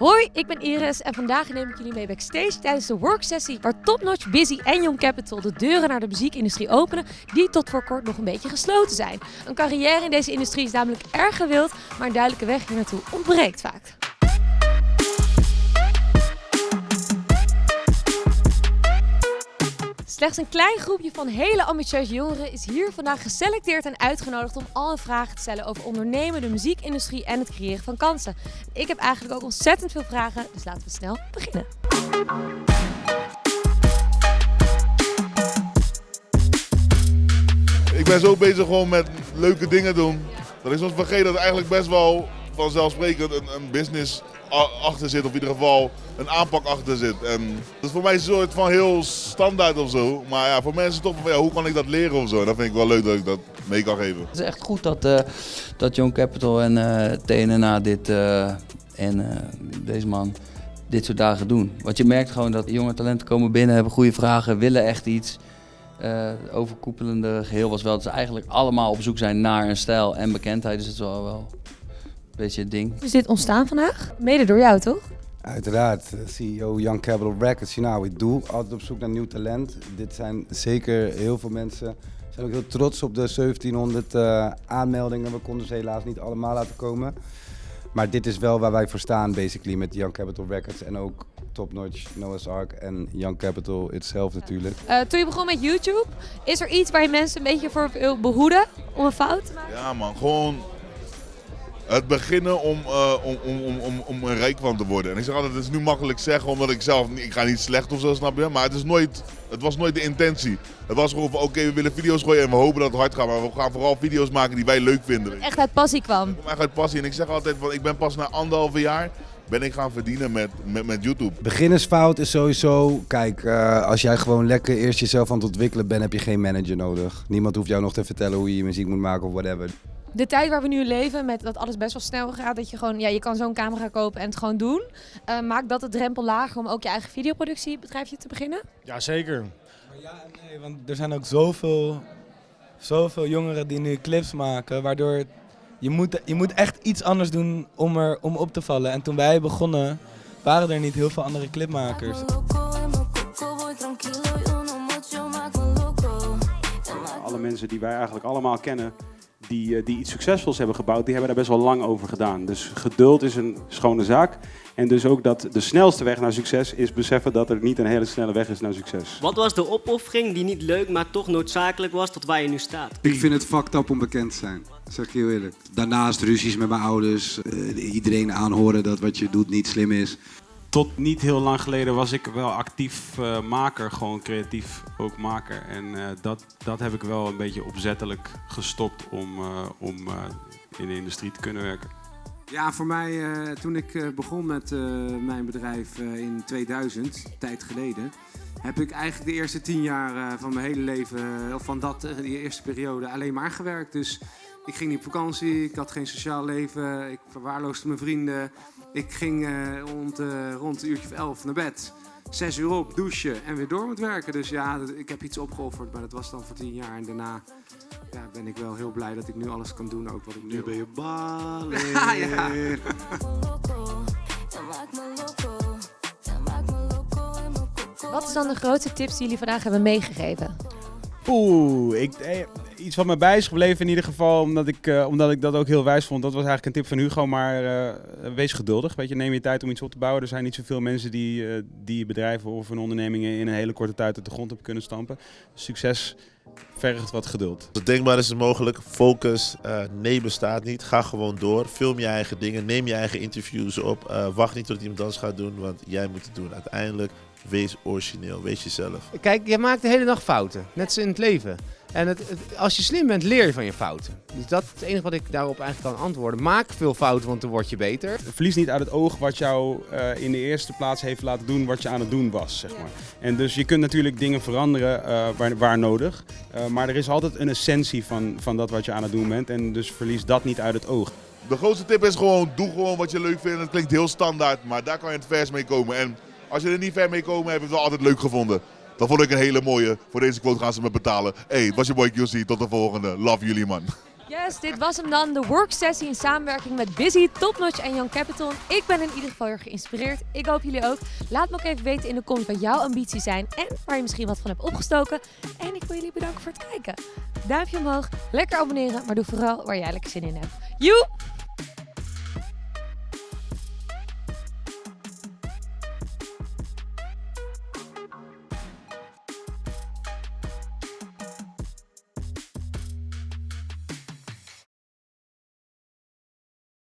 Hoi, ik ben Iris en vandaag neem ik jullie mee backstage tijdens de worksessie waar Topnotch, Busy en Young Capital de deuren naar de muziekindustrie openen die tot voor kort nog een beetje gesloten zijn. Een carrière in deze industrie is namelijk erg gewild, maar een duidelijke weg hier naartoe ontbreekt vaak. Slechts een klein groepje van hele ambitieuze jongeren is hier vandaag geselecteerd en uitgenodigd om al vragen te stellen over ondernemen, de muziekindustrie en het creëren van kansen. Ik heb eigenlijk ook ontzettend veel vragen, dus laten we snel beginnen. Ik ben zo bezig gewoon met leuke dingen doen. Dat ik soms vergeet dat eigenlijk best wel vanzelfsprekend een, een business achter zit. Of in ieder geval een aanpak achter zit. En dat is voor mij een soort van heel standaard of zo. Maar ja, voor mensen toch van ja, hoe kan ik dat leren of zo. Dat vind ik wel leuk dat ik dat mee kan geven. Het is echt goed dat, eh dat Young Capital en TNNA dit eh, en deze man dit soort dagen doen. Want je merkt gewoon dat jonge talenten komen binnen, hebben goede vragen, willen echt iets. Het overkoepelende geheel was wel dat ze eigenlijk allemaal op zoek zijn naar een stijl en bekendheid. Dus dat is wel, wel beetje het ding. Is dit ontstaan vandaag? Mede door jou, toch? Uiteraard, eh, CEO Young Capital Records. You know how we do. Altijd op zoek naar nieuw talent. Dit zijn zeker heel veel mensen. We zijn ook heel trots op de 1700 eh, aanmeldingen. We konden ze helaas niet allemaal laten komen. Maar dit is wel waar wij voor staan, basically, met Young Capital Records. En ook Top Notch, Noah's Ark en Young Capital itself natuurlijk. Eh, toen je begon met YouTube, is er iets waar je mensen een beetje voor wil behoeden om een fout te maken? Ja man, gewoon het beginnen om, eh, om, om, om, om, om er rijk van te worden. En ik zeg altijd, het is nu makkelijk zeggen omdat ik zelf, ik ga niet slecht of zo, snap je? Maar het, is nooit, het was nooit de intentie. Het was gewoon van, oké, we willen video's gooien en we hopen dat het hard gaat. Maar we gaan vooral video's maken die wij leuk vinden. Echt uit passie kwam. Ik kom echt uit passie en ik zeg altijd, van, ik ben pas na anderhalve jaar ben ik gaan verdienen met, met, met YouTube. Beginnersfout is sowieso, kijk, eh, als jij gewoon lekker eerst jezelf aan het ontwikkelen bent, heb je geen manager nodig. Niemand hoeft jou nog te vertellen hoe je je muziek moet maken of whatever. De tijd waar we nu leven, met dat alles best wel snel gaat, dat je gewoon, ja, je kan zo'n camera kopen en het gewoon doen. eh, maakt dat de drempel lager om ook je eigen videoproductiebedrijfje te beginnen? Ja, zeker. Maar ja en nee, want er zijn ook zoveel, zoveel jongeren die nu clips maken, waardoor je moet, je moet echt iets anders doen om, er, om op te vallen. En toen wij begonnen, waren er niet heel veel andere clipmakers. Alle mensen die wij eigenlijk allemaal kennen, die, eh, die iets succesvols hebben gebouwd, die hebben daar best wel lang over gedaan. Dus geduld is een schone zaak. En dus ook dat de snelste weg naar succes is beseffen dat er niet een hele snelle weg is naar succes. Wat was de opoffering die niet leuk, maar toch noodzakelijk was tot waar je nu staat? Ik vind het fucked up om bekend te zijn. Dat zeg ik heel eerlijk. Daarnaast ruzies met mijn ouders. eh, iedereen aanhoren dat wat je doet niet slim is. Tot niet heel lang geleden was ik wel actief eh, maker, gewoon creatief ook maker. En eh, dat, dat heb ik wel een beetje opzettelijk gestopt om, eh, om in de industrie te kunnen werken. Ja, voor mij, toen ik begon met mijn bedrijf in 2000, tijd geleden, heb ik eigenlijk de eerste tien jaar van mijn hele leven, of van dat, die eerste periode, alleen maar gewerkt. Dus ik ging niet op vakantie, ik had geen sociaal leven, ik verwaarloosde mijn vrienden. Ik ging eh, rond, eh, rond een uurtje of elf naar bed. Zes uur op, douchen en weer door met werken. Dus ja, dat- ik heb iets opgeofferd, maar dat was dan voor tien jaar. En daarna ja, ben ik wel heel blij dat ik nu alles kan doen, ook wat ik nu, Nu ben je balen. Ja, ja. Wat is dan de grootste tips die jullie vandaag hebben meegegeven? Oeh, ik, eh, iets wat me bij is gebleven in ieder geval, omdat ik, eh, omdat ik dat ook heel wijs vond. Dat was eigenlijk een tip van Hugo, maar eh, wees geduldig. Weet je, neem je tijd om iets op te bouwen. Er zijn niet zoveel mensen die, eh, die bedrijven of hun ondernemingen in een hele korte tijd uit de grond hebben kunnen stampen. Succes vergt wat geduld. Denkbaar is het mogelijk. Focus. eh, nee bestaat niet. Ga gewoon door. Film je eigen dingen. Neem je eigen interviews op. Eh, wacht niet tot iemand anders gaat doen, want jij moet het doen. Uiteindelijk, wees origineel. Wees jezelf. Kijk, je maakt de hele dag fouten. Net zoals in het leven. En het, het- als je slim bent, leer je van je fouten. Dus dat is het enige wat ik daarop eigenlijk kan antwoorden. Maak veel fouten, want dan word je beter. Verlies niet uit het oog wat jou eh, in de eerste plaats heeft laten doen wat je aan het doen was, zeg maar. En dus je kunt natuurlijk dingen veranderen eh, waar, waar nodig. Eh, maar er is altijd een essentie van, van dat wat je aan het doen bent. En dus verlies dat niet uit het oog. De grootste tip is gewoon, doe gewoon wat je leuk vindt. Het klinkt heel standaard, maar daar kan je het vers mee komen. En als je er niet ver mee komen, heb je het wel altijd leuk gevonden. Dat vond ik een hele mooie. Voor deze quote gaan ze me betalen. Hey, was je boy QC. Tot de volgende. Love jullie man. Yes, dit was hem dan. De worksessie in samenwerking met Busy, Topnotch en Young Capital. Ik ben in ieder geval heel geïnspireerd. Ik hoop jullie ook. Laat me ook even weten in de comments wat jouw ambities zijn en waar je misschien wat van hebt opgestoken. En ik wil jullie bedanken voor het kijken. Duimpje omhoog, lekker abonneren, maar doe vooral waar jij lekker zin in hebt. Joe!